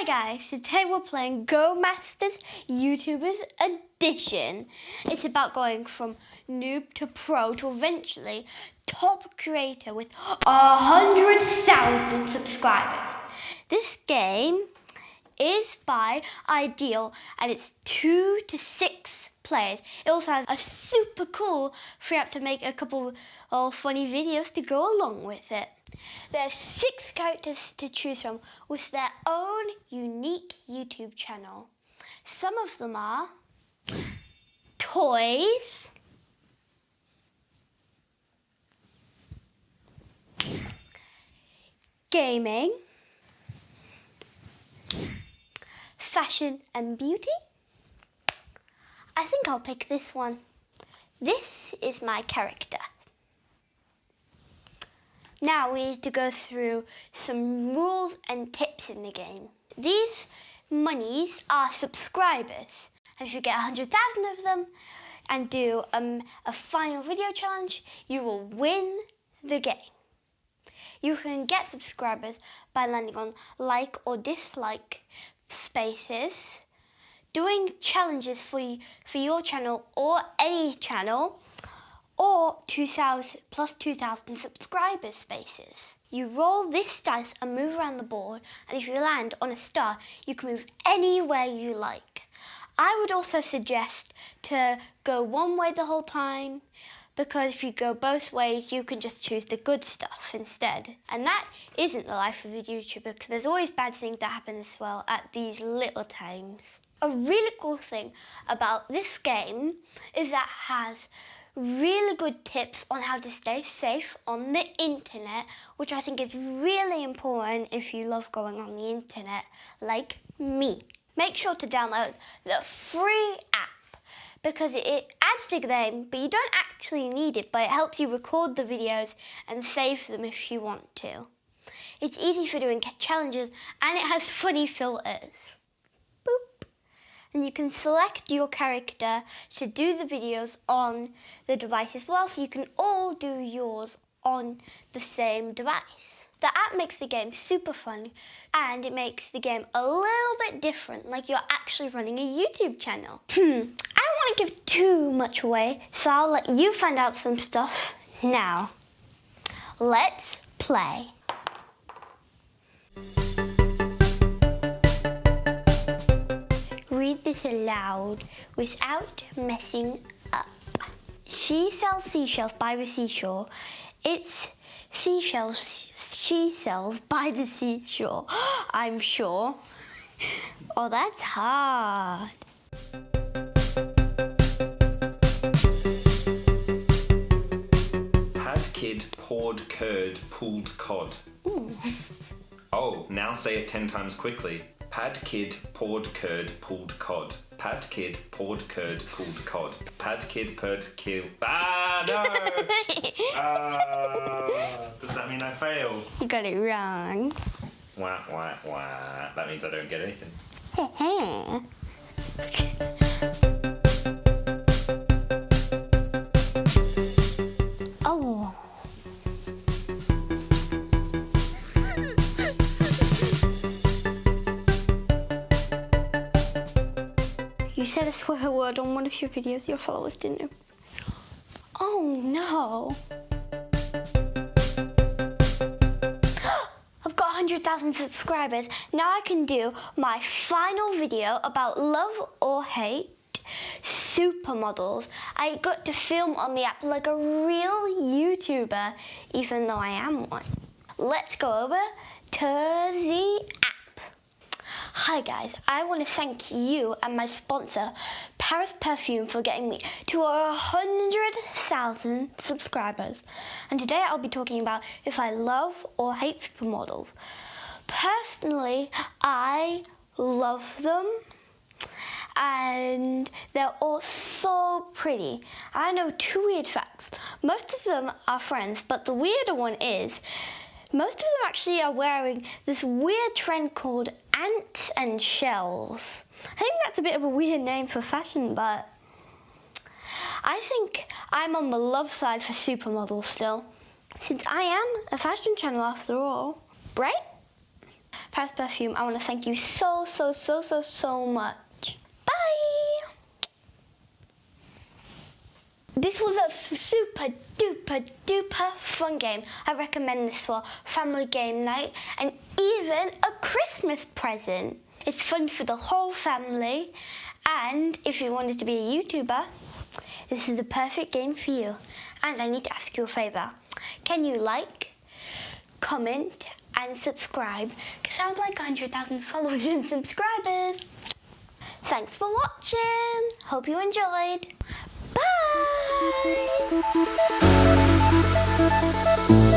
Hi guys, today we're playing Go Masters YouTubers Edition. It's about going from noob to pro to eventually top creator with a hundred thousand subscribers. This game is by Ideal and it's two to six players. It also has a super cool free app to make a couple of funny videos to go along with it. There's six characters to choose from with their own unique YouTube channel. Some of them are toys, gaming, fashion and beauty. I think I'll pick this one. This is my character. Now we need to go through some rules and tips in the game. These monies are subscribers. And if you get 100,000 of them and do um, a final video challenge, you will win the game. You can get subscribers by landing on like or dislike spaces, doing challenges for, you, for your channel or any channel, or 2000 plus 2000 subscriber spaces. You roll this dice and move around the board and if you land on a star you can move anywhere you like. I would also suggest to go one way the whole time because if you go both ways you can just choose the good stuff instead. And that isn't the life of a YouTuber because there's always bad things that happen as well at these little times. A really cool thing about this game is that it has really good tips on how to stay safe on the internet, which I think is really important if you love going on the internet, like me. Make sure to download the free app because it adds to the game, but you don't actually need it, but it helps you record the videos and save them if you want to. It's easy for doing challenges and it has funny filters and you can select your character to do the videos on the device as well so you can all do yours on the same device. The app makes the game super fun and it makes the game a little bit different like you're actually running a YouTube channel. Hmm, I don't want to give too much away so I'll let you find out some stuff now. Let's play. This aloud without messing up. She sells seashells by the seashore. It's seashells she sells by the seashore, I'm sure. Oh, that's hard. Had kid poured curd, pulled cod. Ooh. Oh, now say it ten times quickly. Pad kid poured curd pulled cod. Pad kid poured curd pulled cod. Pad kid purred kill. Ah no! Ah, does that mean I fail? You got it wrong. Wah wah wah. That means I don't get anything. said a swear word on one of your videos, your followers didn't know. Oh no. I've got 100,000 subscribers. Now I can do my final video about love or hate supermodels. I got to film on the app like a real YouTuber, even though I am one. Let's go over to the app. Hi guys, I want to thank you and my sponsor, Paris Perfume, for getting me to a hundred thousand subscribers. And today I'll be talking about if I love or hate supermodels. Personally, I love them and they're all so pretty. I know two weird facts. Most of them are friends, but the weirder one is most of them actually are wearing this weird trend called ants and shells. I think that's a bit of a weird name for fashion, but I think I'm on the love side for supermodels still, since I am a fashion channel after all, right? Paris Perfume, I want to thank you so, so, so, so, so much. Bye! This was a super duper duper fun game. I recommend this for family game night and even a Christmas present. It's fun for the whole family and if you wanted to be a YouTuber, this is the perfect game for you. And I need to ask you a favour. Can you like, comment and subscribe? Because I would like 100,000 followers and subscribers. Thanks for watching. Hope you enjoyed. Bye!